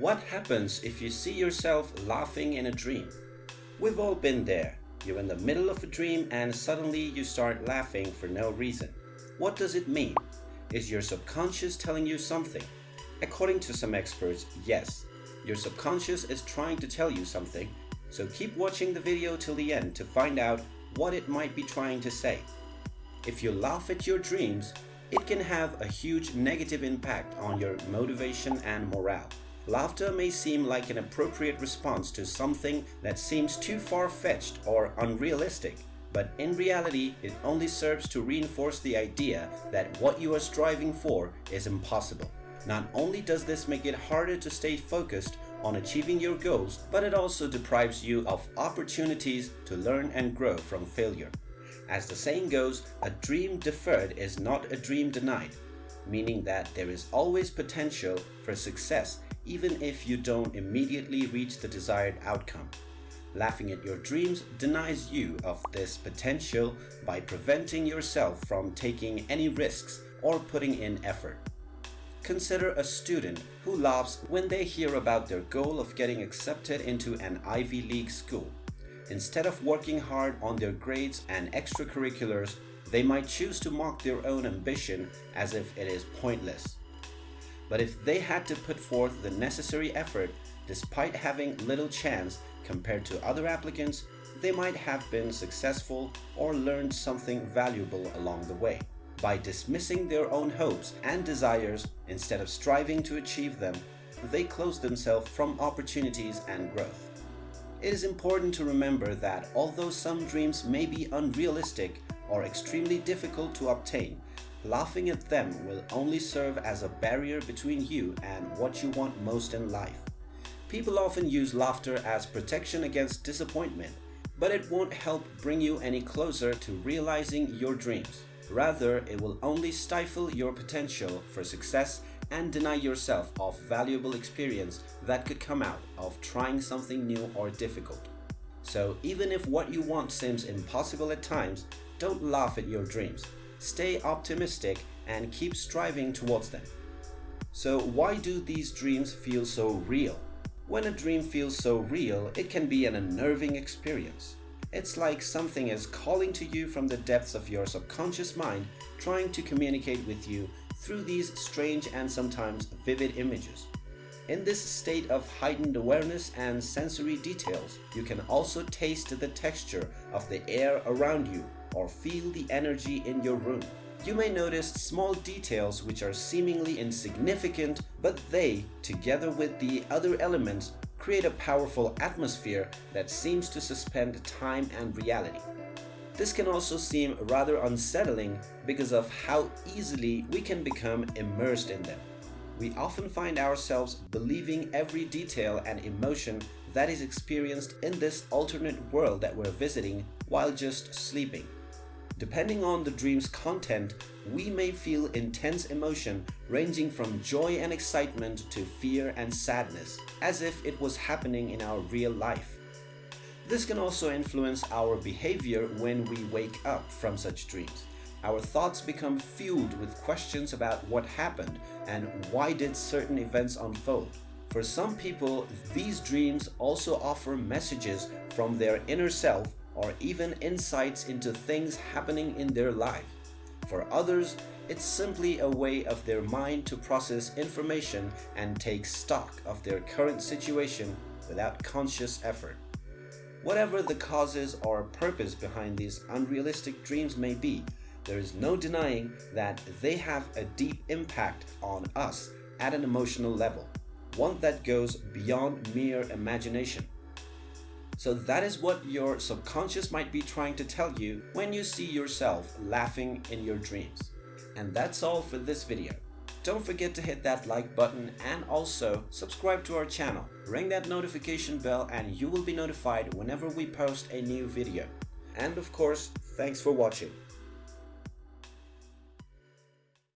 What happens if you see yourself laughing in a dream? We've all been there. You're in the middle of a dream and suddenly you start laughing for no reason. What does it mean? Is your subconscious telling you something? According to some experts, yes. Your subconscious is trying to tell you something, so keep watching the video till the end to find out what it might be trying to say. If you laugh at your dreams, it can have a huge negative impact on your motivation and morale. Laughter may seem like an appropriate response to something that seems too far-fetched or unrealistic, but in reality it only serves to reinforce the idea that what you are striving for is impossible. Not only does this make it harder to stay focused on achieving your goals, but it also deprives you of opportunities to learn and grow from failure. As the saying goes, a dream deferred is not a dream denied, meaning that there is always potential for success even if you don't immediately reach the desired outcome. Laughing at your dreams denies you of this potential by preventing yourself from taking any risks or putting in effort. Consider a student who laughs when they hear about their goal of getting accepted into an Ivy League school. Instead of working hard on their grades and extracurriculars, they might choose to mock their own ambition as if it is pointless. But if they had to put forth the necessary effort despite having little chance compared to other applicants, they might have been successful or learned something valuable along the way. By dismissing their own hopes and desires instead of striving to achieve them, they close themselves from opportunities and growth. It is important to remember that although some dreams may be unrealistic or extremely difficult to obtain, Laughing at them will only serve as a barrier between you and what you want most in life. People often use laughter as protection against disappointment, but it won't help bring you any closer to realizing your dreams. Rather, it will only stifle your potential for success and deny yourself of valuable experience that could come out of trying something new or difficult. So even if what you want seems impossible at times, don't laugh at your dreams stay optimistic and keep striving towards them. So why do these dreams feel so real? When a dream feels so real, it can be an unnerving experience. It's like something is calling to you from the depths of your subconscious mind, trying to communicate with you through these strange and sometimes vivid images. In this state of heightened awareness and sensory details, you can also taste the texture of the air around you or feel the energy in your room. You may notice small details which are seemingly insignificant, but they, together with the other elements, create a powerful atmosphere that seems to suspend time and reality. This can also seem rather unsettling because of how easily we can become immersed in them. We often find ourselves believing every detail and emotion that is experienced in this alternate world that we're visiting while just sleeping. Depending on the dream's content, we may feel intense emotion ranging from joy and excitement to fear and sadness, as if it was happening in our real life. This can also influence our behavior when we wake up from such dreams. Our thoughts become fueled with questions about what happened and why did certain events unfold. For some people, these dreams also offer messages from their inner self or even insights into things happening in their life. For others, it's simply a way of their mind to process information and take stock of their current situation without conscious effort. Whatever the causes or purpose behind these unrealistic dreams may be, there is no denying that they have a deep impact on us at an emotional level, one that goes beyond mere imagination. So that is what your subconscious might be trying to tell you when you see yourself laughing in your dreams. And that's all for this video. Don't forget to hit that like button and also subscribe to our channel. Ring that notification bell and you will be notified whenever we post a new video. And of course, thanks for watching.